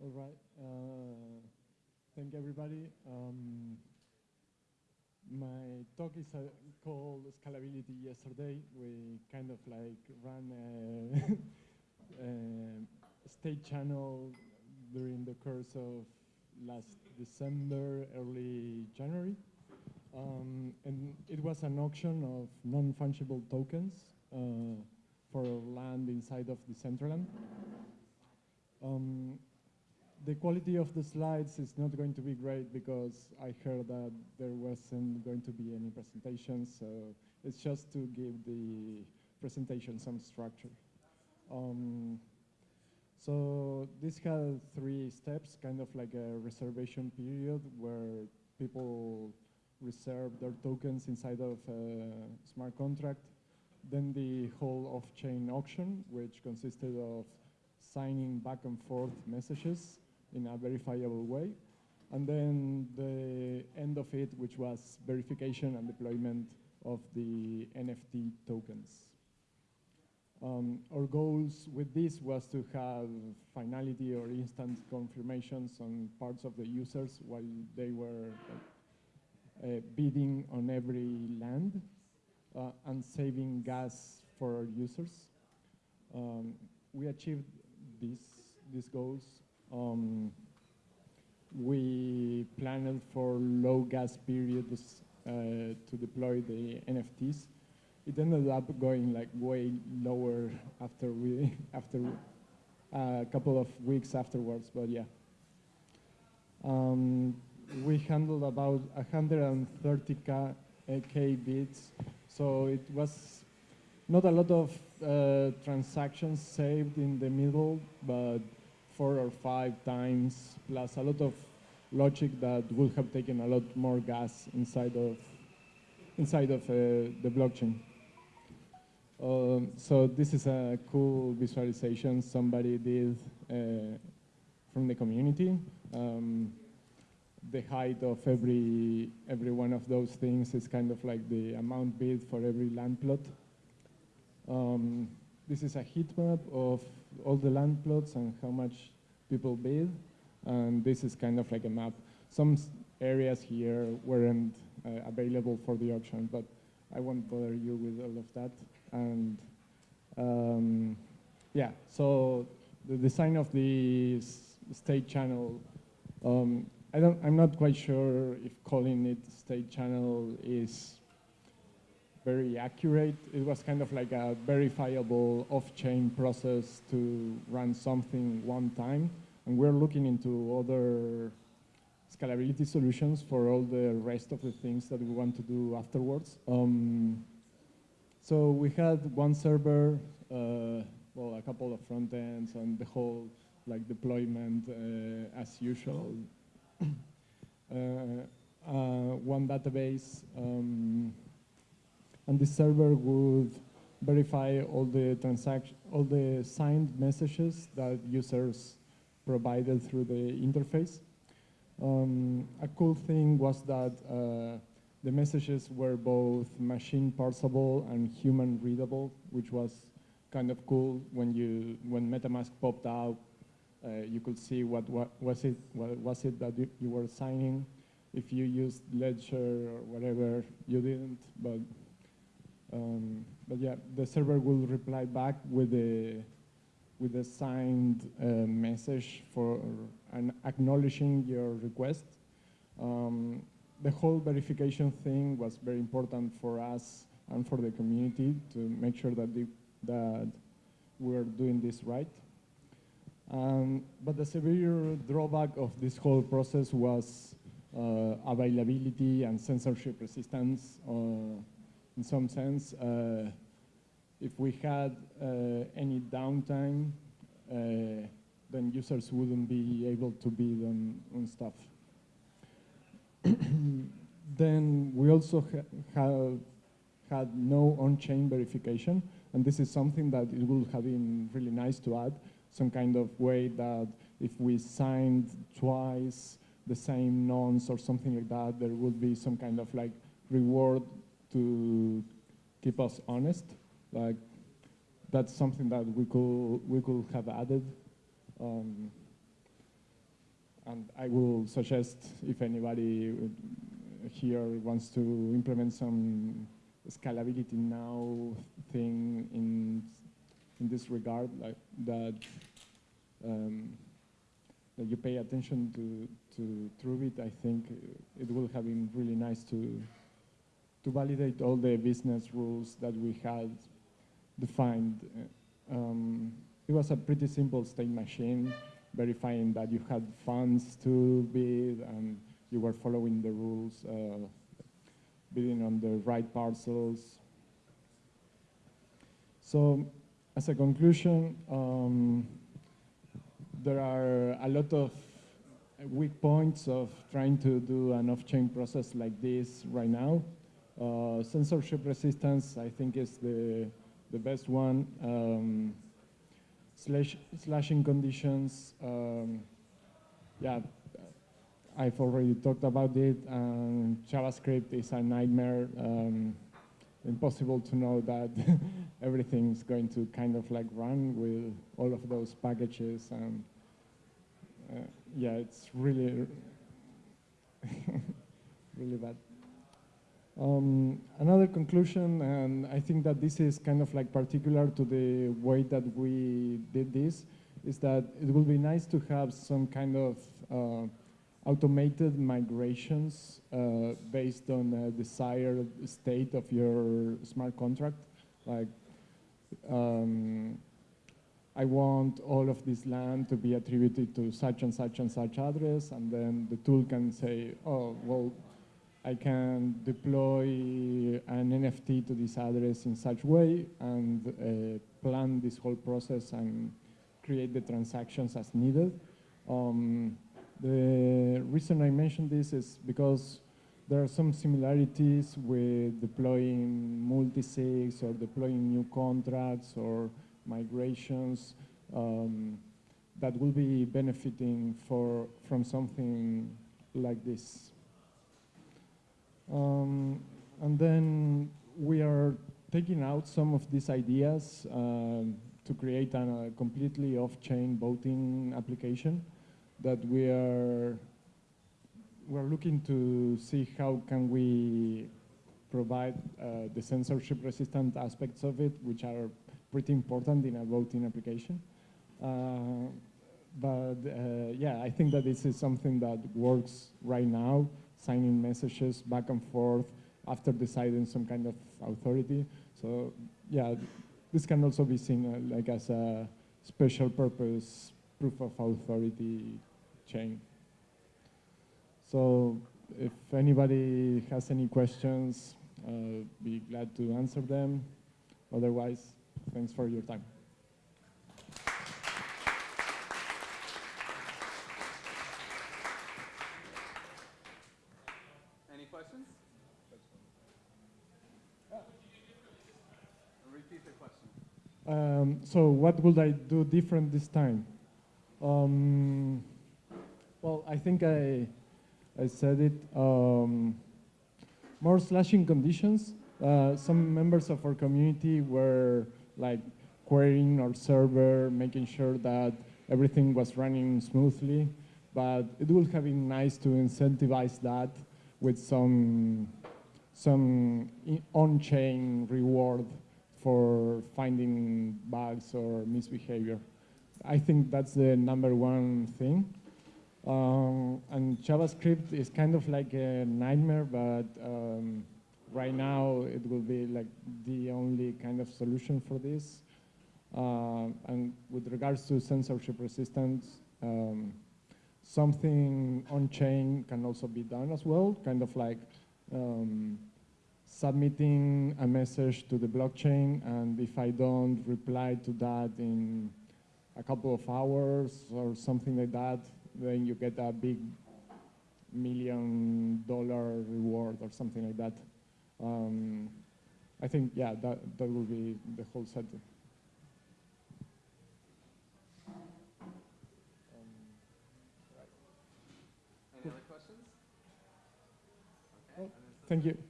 All right. Uh, thank everybody. Um, my talk is uh, called Scalability Yesterday. We kind of like ran a, a state channel during the course of last December, early January. Um, and it was an auction of non-fungible tokens uh, for land inside of Decentraland. Um, the quality of the slides is not going to be great because I heard that there wasn't going to be any presentation, so it's just to give the presentation some structure. Um, so this had three steps, kind of like a reservation period where people reserve their tokens inside of a smart contract. Then the whole off-chain auction, which consisted of signing back and forth messages in a verifiable way. And then the end of it, which was verification and deployment of the NFT tokens. Um, our goals with this was to have finality or instant confirmations on parts of the users while they were uh, bidding on every land uh, and saving gas for our users. Um, we achieved these, these goals um, we planned for low gas periods uh, to deploy the NFTs. It ended up going like way lower after we after uh, a couple of weeks afterwards, but yeah. Um, we handled about 130k k bids, so it was not a lot of uh, transactions saved in the middle, but four or five times, plus a lot of logic that would have taken a lot more gas inside of inside of uh, the blockchain. Um, so this is a cool visualization somebody did uh, from the community. Um, the height of every every one of those things is kind of like the amount bid for every land plot. Um, this is a heat map of all the land plots and how much people bid. And this is kind of like a map. Some areas here weren't uh, available for the auction, but I won't bother you with all of that. And um, yeah, so the design of the state channel, um, I don't, I'm not quite sure if calling it state channel is very accurate. It was kind of like a verifiable off-chain process to run something one time. And we're looking into other scalability solutions for all the rest of the things that we want to do afterwards. Um, so we had one server, uh, well, a couple of front ends and the whole like deployment uh, as usual. uh, uh one database, um, the server would verify all the transaction, all the signed messages that users provided through the interface. Um, a cool thing was that uh, the messages were both machine parsable and human readable, which was kind of cool when you when MetaMask popped out. Uh, you could see what, what was it what was it that you, you were signing. If you used Ledger or whatever, you didn't, but um, but yeah, the server will reply back with a with a signed uh, message for an acknowledging your request. Um, the whole verification thing was very important for us and for the community to make sure that, the, that we're doing this right. Um, but the severe drawback of this whole process was uh, availability and censorship resistance. Uh, in some sense, uh, if we had uh, any downtime, uh, then users wouldn't be able to bid on, on stuff. then we also ha have had no on-chain verification, and this is something that it would have been really nice to add, some kind of way that if we signed twice the same nonce or something like that, there would be some kind of like reward to keep us honest. Like that's something that we could we could have added. Um, and I will suggest if anybody here wants to implement some scalability now thing in in this regard, like that um, that you pay attention to to Truebit. I think it will have been really nice to to validate all the business rules that we had defined. Um, it was a pretty simple state machine, verifying that you had funds to bid and you were following the rules, uh, bidding on the right parcels. So, as a conclusion, um, there are a lot of weak points of trying to do an off-chain process like this right now. Uh, censorship resistance, I think, is the, the best one. Um, slash, slashing conditions, um, yeah, I've already talked about it, and JavaScript is a nightmare. Um, impossible to know that everything's going to kind of like run with all of those packages, and uh, yeah, it's really, really bad. Um, another conclusion, and I think that this is kind of like particular to the way that we did this, is that it would be nice to have some kind of uh, automated migrations uh, based on the desired state of your smart contract. Like, um, I want all of this land to be attributed to such and such and such address, and then the tool can say, oh, well, I can deploy an NFT to this address in such way and uh, plan this whole process and create the transactions as needed. Um, the reason I mention this is because there are some similarities with deploying multisigs or deploying new contracts or migrations um, that will be benefiting for, from something like this. Um, and then we are taking out some of these ideas um, to create a, a completely off-chain voting application that we are we're looking to see how can we provide uh, the censorship resistant aspects of it, which are pretty important in a voting application. Uh, but uh, yeah, I think that this is something that works right now, signing messages back and forth after deciding some kind of authority. So yeah, this can also be seen uh, like as a special purpose proof of authority chain. So if anybody has any questions, uh, be glad to answer them. Otherwise, thanks for your time. Any questions? Repeat the question. Um, so what would I do different this time? Um, well, I think I, I said it. Um, more slashing conditions. Uh, some members of our community were like querying our server, making sure that everything was running smoothly. But it would have been nice to incentivize that with some some on-chain reward for finding bugs or misbehavior. I think that's the number one thing. Um, and JavaScript is kind of like a nightmare, but um, right now it will be like the only kind of solution for this. Uh, and with regards to censorship resistance, um, something on-chain can also be done as well, kind of like um, submitting a message to the blockchain, and if I don't reply to that in a couple of hours or something like that, then you get a big million dollar reward or something like that. Um, I think, yeah, that, that will be the whole setting. Any other questions? Okay. Thank you.